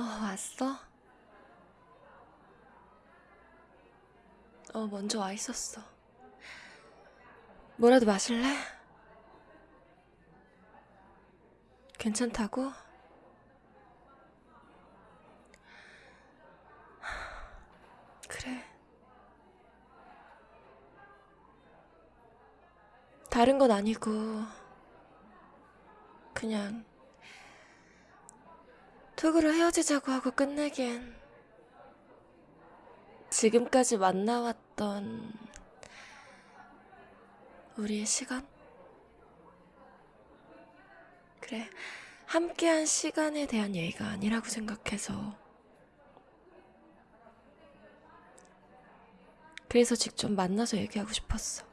어, 왔어? 어, 먼저 와 있었어. 뭐라도 마실래? 괜찮다고? 그래. 다른 건 아니고, 그냥, 톡으로 헤어지자고 하고 끝내기엔, 지금까지 만나왔던 우리의 시간? 그래, 함께한 시간에 대한 얘기가 아니라고 생각해서. 그래서 직접 만나서 얘기하고 싶었어.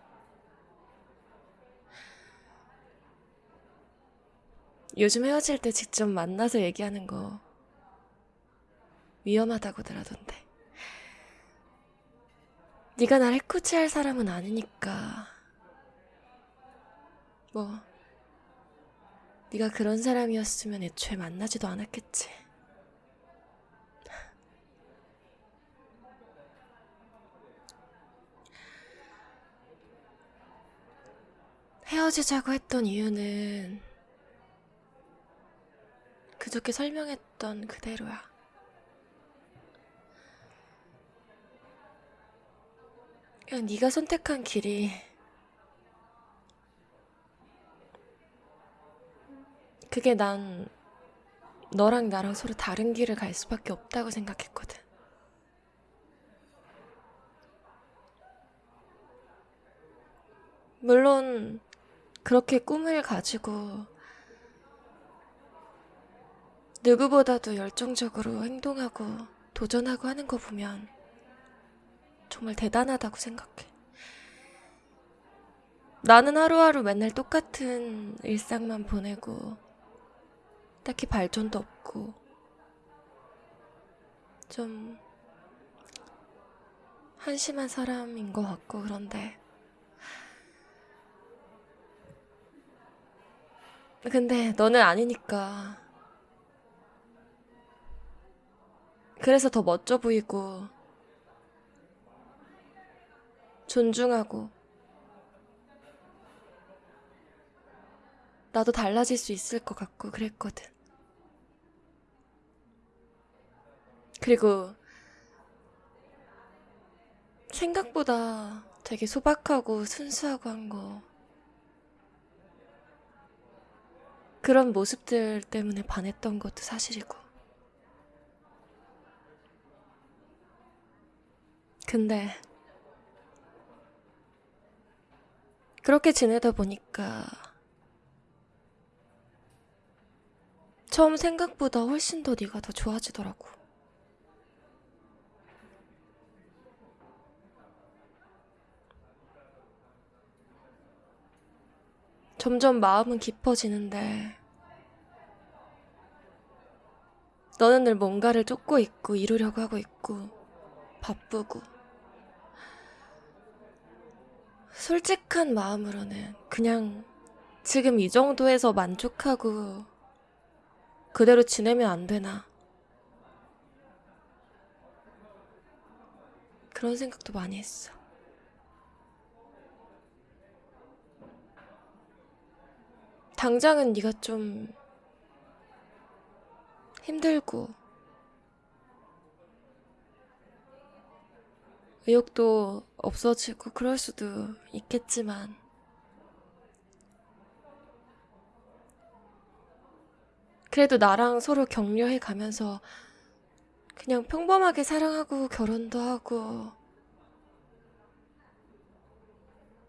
요즘 헤어질 때 직접 만나서 얘기하는 거 위험하다고 들 하던데. 네가 날 해코지할 사람은 아니니까. 뭐 네가 그런 사람이었으면 애초에 만나지도 않았겠지. 헤어지자고 했던 이유는 그저께 설명했던 그대로야. 그냥 네가 선택한 길이 그게 난 너랑 나랑 서로 다른 길을 갈 수밖에 없다고 생각했거든. 물론 그렇게 꿈을 가지고 누구보다도 열정적으로 행동하고 도전하고 하는 거 보면 정말 대단하다고 생각해. 나는 하루하루 맨날 똑같은 일상만 보내고 딱히 발전도 없고 좀 한심한 사람인 것 같고 그런데 근데 너는 아니니까 그래서 더 멋져 보이고 존중하고 나도 달라질 수 있을 것 같고 그랬거든. 그리고 생각보다 되게 소박하고 순수하고 한 거. 그런 모습들 때문에 반했던 것도 사실이고. 근데 그렇게 지내다 보니까 처음 생각보다 훨씬 더 네가 더 좋아지더라고. 점점 마음은 깊어지는데 너는 늘 뭔가를 쫓고 있고 이루려고 하고 있고 바쁘고 솔직한 마음으로는 그냥 지금 이 정도에서 만족하고 그대로 지내면 안 되나. 그런 생각도 많이 했어. 당장은 네가 좀 힘들고 의욕도 없어지고 그럴 수도 있겠지만 그래도 나랑 서로 격려해 가면서 그냥 평범하게 사랑하고 결혼도 하고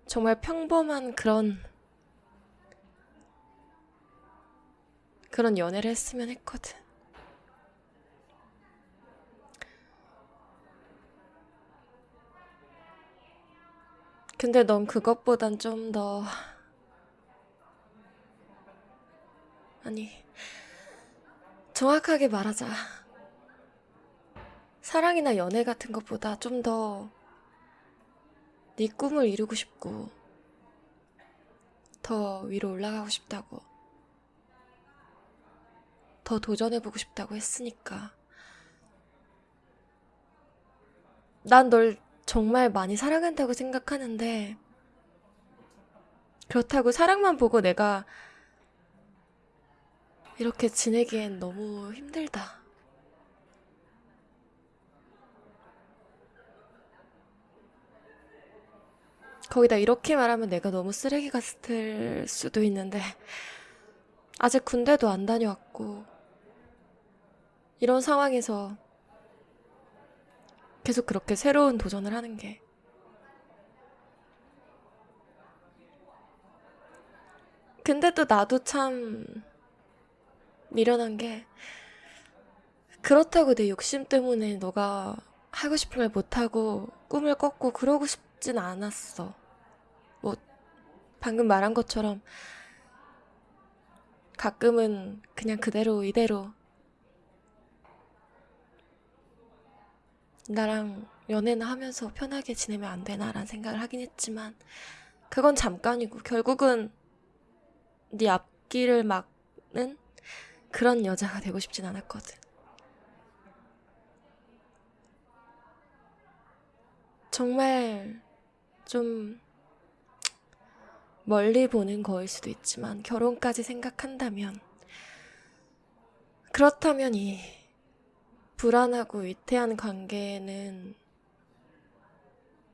정말 평범한 그런 그런 연애를 했으면 했거든. 근데 넌 그것보단 좀 더... 아니, 정확하게 말하자. 사랑이나 연애 같은 것보다 좀 더 네 꿈을 이루고 싶고 더 위로 올라가고 싶다고 더 도전해보고 싶다고 했으니까 난 널 정말 많이 사랑한다고 생각하는데, 그렇다고 사랑만 보고 내가 이렇게 지내기엔 너무 힘들다. 거기다 이렇게 말하면 내가 너무 쓰레기 같을 수도 있는데, 아직 군대도 안 다녀왔고, 이런 상황에서 계속 그렇게 새로운 도전을 하는 게, 근데 또 나도 참 미련한 게, 그렇다고 내 욕심 때문에 너가 하고 싶은 말 못하고 꿈을 꺾고 그러고 싶진 않았어. 뭐, 방금 말한 것처럼 가끔은 그냥 그대로 이대로 나랑 연애나 하면서 편하게 지내면 안 되나라는 생각을 하긴 했지만 그건 잠깐이고 결국은 네 앞길을 막는 그런 여자가 되고 싶진 않았거든. 정말 좀 멀리 보는 거일 수도 있지만 결혼까지 생각한다면 그렇다면 이 불안하고 위태한 관계는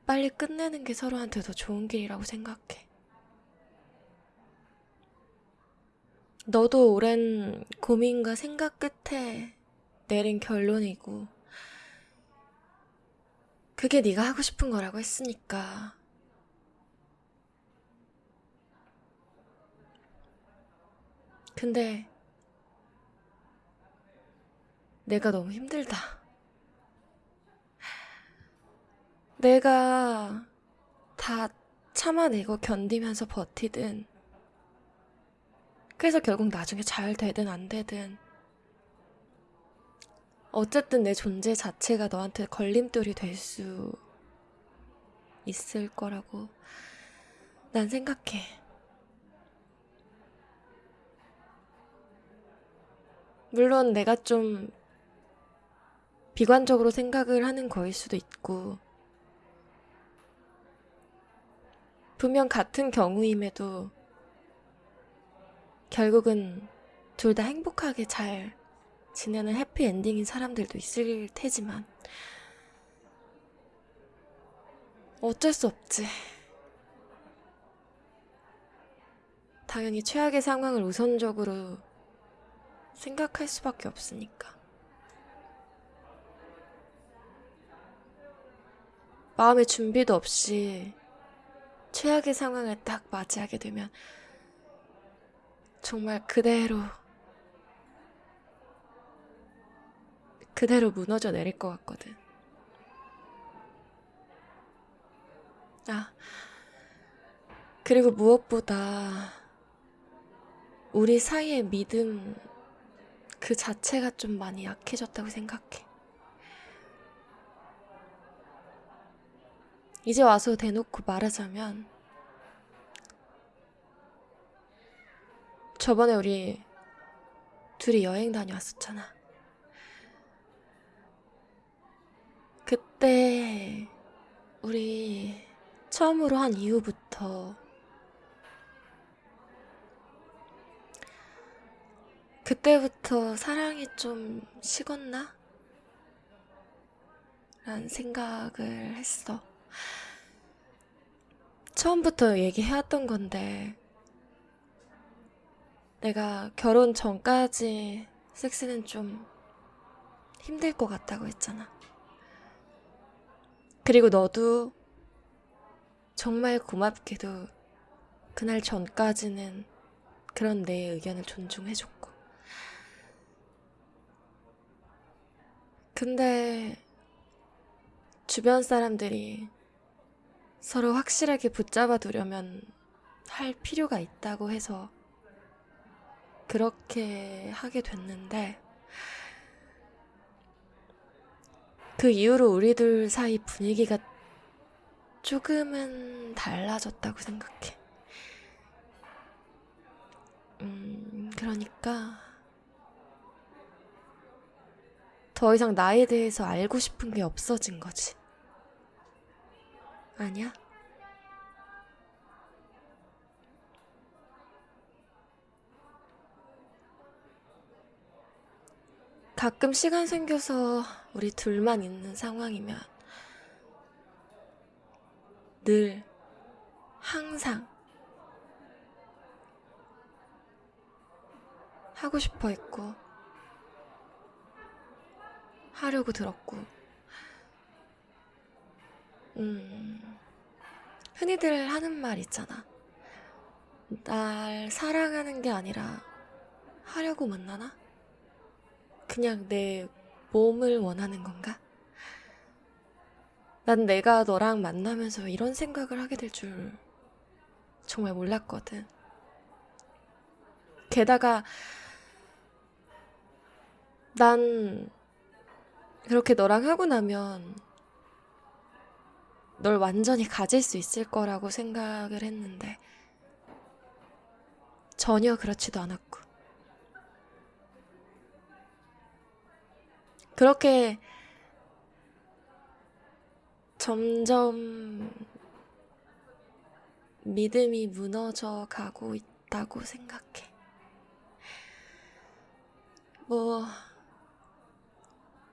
빨리 끝내는 게 서로한테 더 좋은 길이라고 생각해. 너도 오랜 고민과 생각 끝에 내린 결론이고 그게 네가 하고 싶은 거라고 했으니까 근데 내가 너무 힘들다. 내가 다 참아내고 견디면서 버티든 그래서 결국 나중에 잘 되든 안 되든 어쨌든 내 존재 자체가 너한테 걸림돌이 될 수 있을 거라고 난 생각해. 물론 내가 좀 비관적으로 생각을 하는 거일 수도 있고, 분명 같은 경우임에도 결국은 둘 다 행복하게 잘 지내는 해피엔딩인 사람들도 있을 테지만, 어쩔 수 없지. 당연히 최악의 상황을 우선적으로 생각할 수밖에 없으니까. 마음의 준비도 없이 최악의 상황을 딱 맞이하게 되면 정말 그대로 그대로 무너져 내릴 것 같거든. 아, 그리고 무엇보다 우리 사이의 믿음 그 자체가 좀 많이 약해졌다고 생각해. 이제 와서 대놓고 말하자면, 저번에 우리 둘이 여행 다녀왔었잖아. 그때 우리 처음으로 한 이후부터 그때부터 사랑이 좀 식었나? 라는 생각을 했어. 처음부터 얘기해왔던 건데, 내가 결혼 전까지 섹스는 좀 힘들 것 같다고 했잖아. 그리고 너도 정말 고맙게도 그날 전까지는 그런 내 의견을 존중해줬고. 근데 주변 사람들이 서로 확실하게 붙잡아 두려면 할 필요가 있다고 해서 그렇게 하게 됐는데 그 이후로 우리들 사이 분위기가 조금은 달라졌다고 생각해. 음, 그러니까 더 이상 나에 대해서 알고 싶은 게 없어진 거지. 아니야? 가끔 시간 생겨서 우리 둘만 있는 상황이면 늘 항상 하고 싶어 했고 하려고 들었고 음 흔히들 하는 말 있잖아 날 사랑하는 게 아니라 하려고 만나나? 그냥 내 몸을 원하는 건가? 난 내가 너랑 만나면서 이런 생각을 하게 될 줄 정말 몰랐거든. 게다가 난 그렇게 너랑 하고 나면 널 완전히 가질 수 있을 거라고 생각을 했는데 전혀 그렇지도 않았고 그렇게 점점 믿음이 무너져 가고 있다고 생각해. 뭐,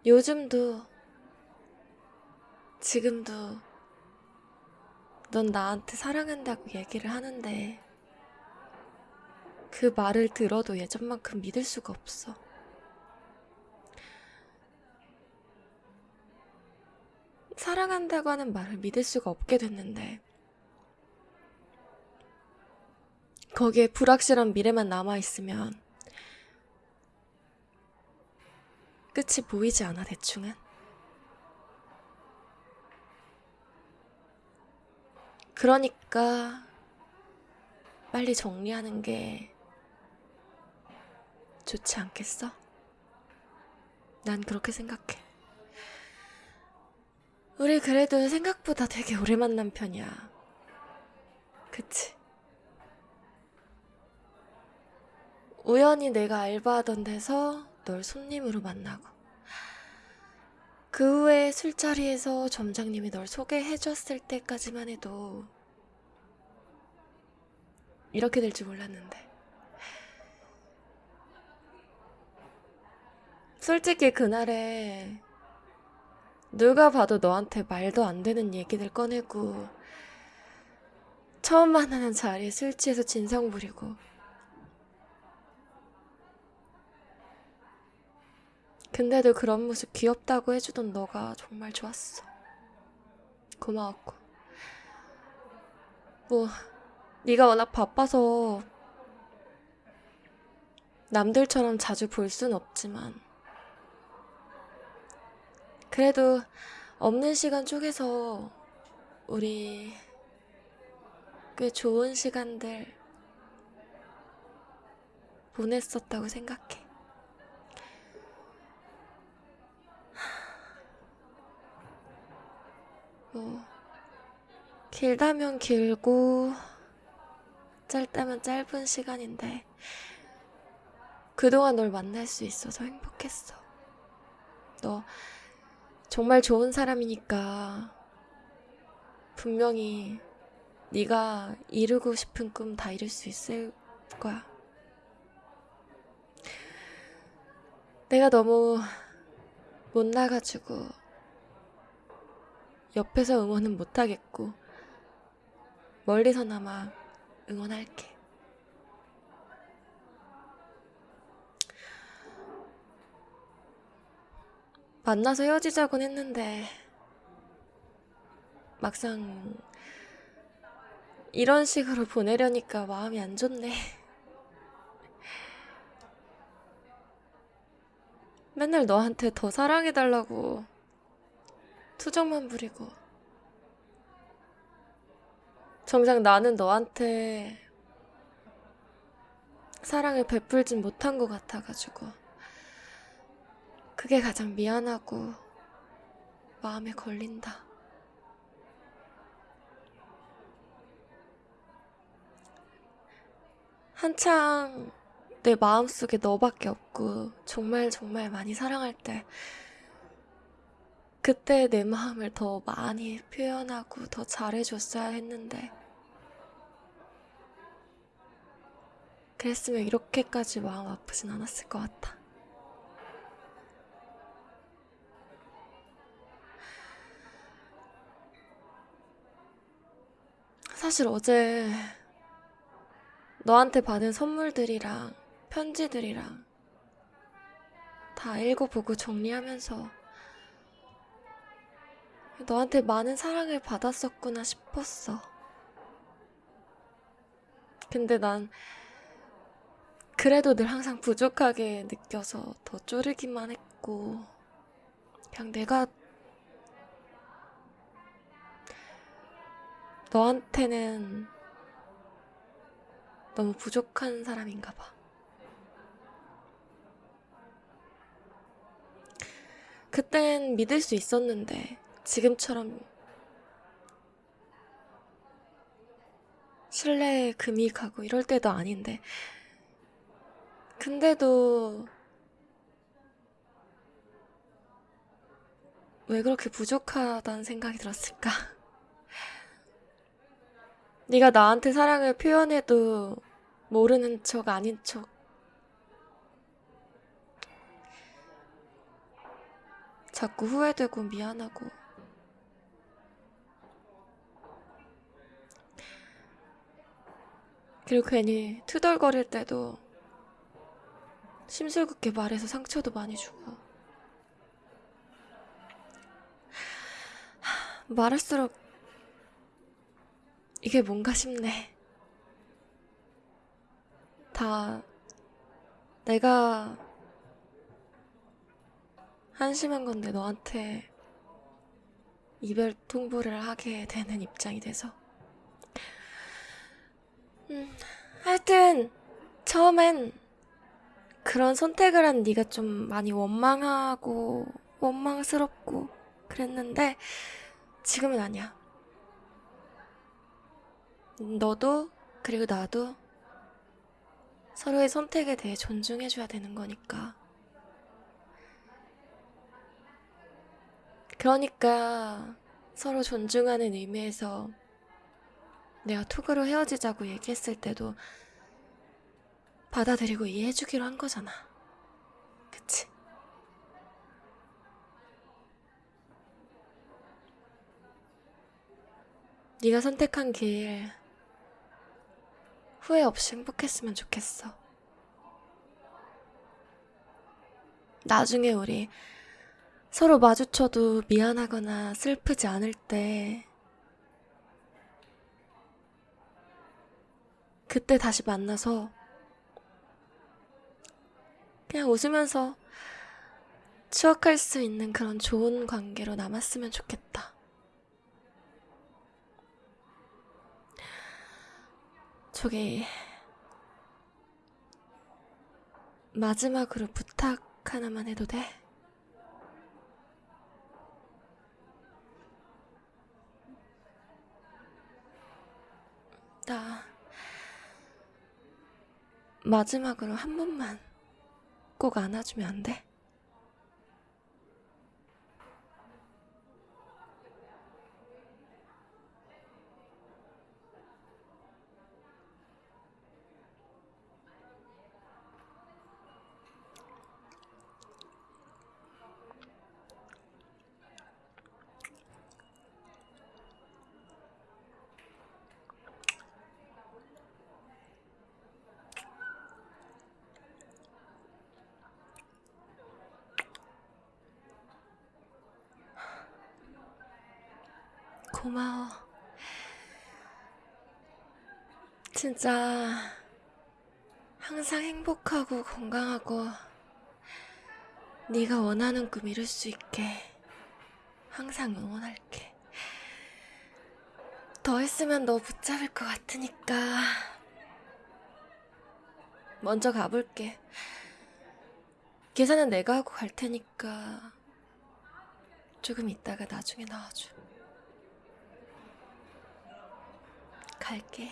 요즘도, 지금도, 넌 나한테 사랑한다고 얘기를 하는데, 그 말을 들어도 예전만큼 믿을 수가 없어. 사랑한다고 하는 말을 믿을 수가 없게 됐는데, 거기에 불확실한 미래만 남아있으면, 끝이 보이지 않아, 대충은? 그러니까, 빨리 정리하는 게 좋지 않겠어? 난 그렇게 생각해. 우리 그래도 생각보다 되게 오래 만난 편이야. 그치? 우연히 내가 알바하던 데서 널 손님으로 만나고, 그 후에 술자리에서 점장님이 널 소개해줬을 때까지만 해도 이렇게 될 줄 몰랐는데. 솔직히 그날에 누가 봐도 너한테 말도 안 되는 얘기들 꺼내고 처음 만나는 자리에 술 취해서 진상 부리고 근데도 그런 모습 귀엽다고 해주던 너가 정말 좋았어. 고마웠고. 뭐, 네가 워낙 바빠서 남들처럼 자주 볼 순 없지만 그래도 없는 시간 쪽에서 우리 꽤 좋은 시간들 보냈었다고 생각해. 뭐, 길다면 길고, 짧다면 짧은 시간인데, 그동안 널 만날 수 있어서 행복했어. 너 정말 좋은 사람이니까 분명히 네가 이루고 싶은 꿈 다 이룰 수 있을 거야. 내가 너무 못 나가지고 옆에서 응원은 못 하겠고 멀리서나마 응원할게. 만나서 헤어지자곤 했는데 막상 이런 식으로 보내려니까 마음이 안 좋네. 맨날 너한테 더 사랑해달라고 투정만 부리고 정작 나는 너한테 사랑을 베풀진 못한 것 같아가지고 그게 가장 미안하고 마음에 걸린다. 한창 내 마음속에 너밖에 없고 정말 정말 많이 사랑할 때 그때 내 마음을 더 많이 표현하고 더 잘해줬어야 했는데 그랬으면 이렇게까지 마음 아프진 않았을 것 같아. 사실 어제 너한테 받은 선물들이랑 편지들이랑 다 읽어보고 정리하면서 너한테 많은 사랑을 받았었구나 싶었어. 근데 난 그래도 늘 항상 부족하게 느껴서 더 쪼르기만 했고, 그냥 내가 너한테는 너무 부족한 사람인가 봐. 그땐 믿을 수 있었는데, 지금처럼 신뢰에 금이 가고 이럴 때도 아닌데. 근데도 왜 그렇게 부족하다는 생각이 들었을까? 네가 나한테 사랑을 표현해도 모르는 척 아닌 척 자꾸 후회되고 미안하고 그리고 괜히 투덜거릴 때도 심술궂게 말해서 상처도 많이 주고 하, 말할수록 이게 뭔가 싶네. 다 내가 한심한 건데 너한테 이별 통보를 하게 되는 입장이 돼서. 음, 하여튼 처음엔 그런 선택을 한 네가 좀 많이 원망하고 원망스럽고 그랬는데 지금은 아니야. 너도 그리고 나도 서로의 선택에 대해 존중해줘야 되는 거니까. 그러니까 서로 존중하는 의미에서 내가 톡으로 헤어지자고 얘기했을 때도 받아들이고 이해해주기로 한 거잖아. 그치? 네가 선택한 길 후회 없이 행복했으면 좋겠어. 나중에 우리 서로 마주쳐도 미안하거나 슬프지 않을 때 그때 다시 만나서 그냥 웃으면서 추억할 수 있는 그런 좋은 관계로 남았으면 좋겠다. 저기 마지막으로 부탁 하나만 해도 돼? 나 마지막으로 한 번만 꼭 안아주면 안 돼? 고마워. 진짜 항상 행복하고 건강하고 네가 원하는 꿈 이룰 수 있게 항상 응원할게. 더 했으면 너 붙잡을 것 같으니까 먼저 가볼게. 계산은 내가 하고 갈 테니까 조금 있다가 나중에 나와줘. 갈게.